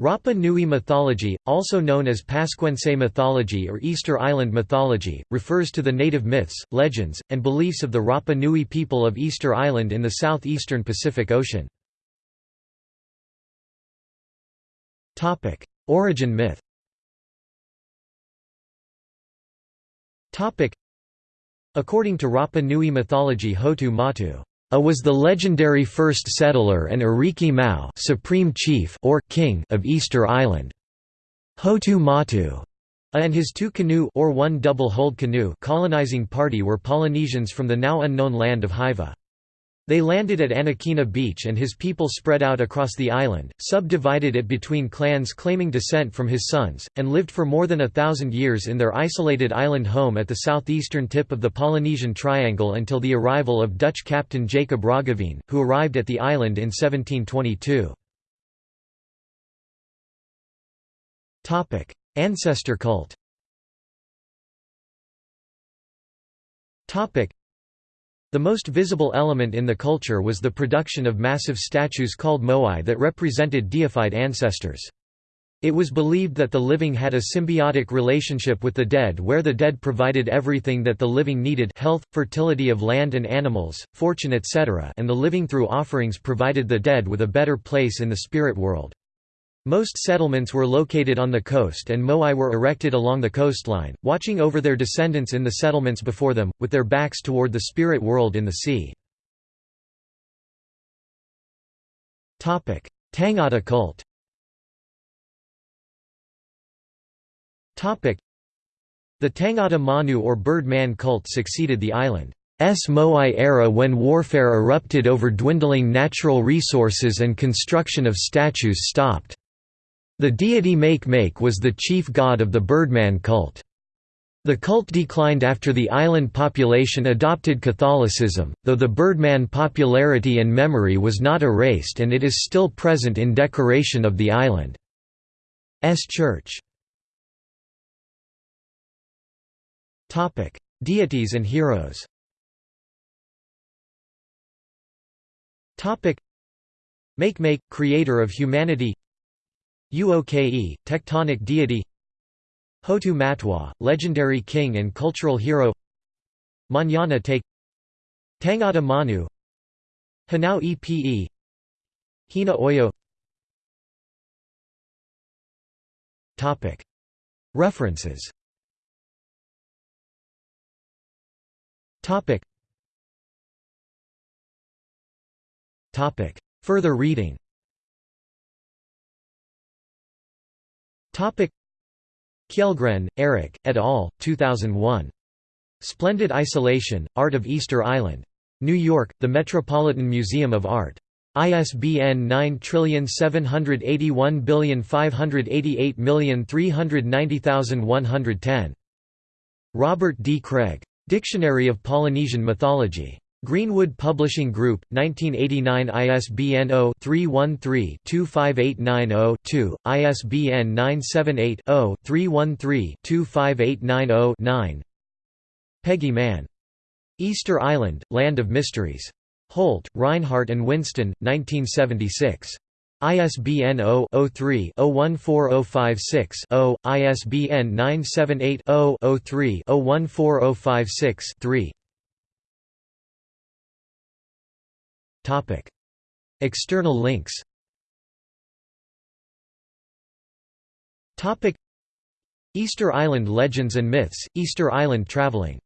Rapa Nui mythology, also known as Pascuense mythology or Easter Island mythology, refers to the native myths, legends, and beliefs of the Rapa Nui people of Easter Island in the southeastern Pacific Ocean. Origin myth According to Rapa Nui mythology Hotu Matu a was the legendary first settler and Ariki Mau supreme chief or king of Easter Island. Hotu Matu and his two canoe or one double-hulled canoe colonizing party were Polynesians from the now unknown land of Hiva. They landed at Anakena Beach and his people spread out across the island, subdivided it between clans claiming descent from his sons, and lived for more than a thousand years in their isolated island home at the southeastern tip of the Polynesian Triangle until the arrival of Dutch captain Jacob Roggeveen, who arrived at the island in 1722. Ancestor cult the most visible element in the culture was the production of massive statues called moai that represented deified ancestors. It was believed that the living had a symbiotic relationship with the dead where the dead provided everything that the living needed health, fertility of land and animals, fortune etc. and the living through offerings provided the dead with a better place in the spirit world. Most settlements were located on the coast and moai were erected along the coastline, watching over their descendants in the settlements before them, with their backs toward the spirit world in the sea. Tangata cult The Tangata Manu or Bird Man cult succeeded the island's Moai era when warfare erupted over dwindling natural resources and construction of statues stopped. The deity Makemake was the chief god of the Birdman cult. The cult declined after the island population adopted Catholicism, though the Birdman popularity and memory was not erased and it is still present in decoration of the island's church. Deities and heroes Makemake, creator of humanity Uoke, tectonic deity. Hotu Matu'a, legendary king and cultural hero. Manana Take Tangata Manu. Hanau Epe Hina Oio. References. Further reading Kjellgren, Eric, et al., 2001. Splendid Isolation, Art of Easter Island. New York, The Metropolitan Museum of Art. ISBN 9781588390110. Robert D. Craig. Dictionary of Polynesian Mythology. Greenwood Publishing Group, 1989 ISBN 0-313-25890-2, ISBN 978-0-313-25890-9 Peggy Mann. Easter Island, Land of Mysteries. Holt, Rinehart and Winston, 1976. ISBN 0-03-014056-0, ISBN 978 External links. Easter Island Legends and Myths, Easter Island Traveling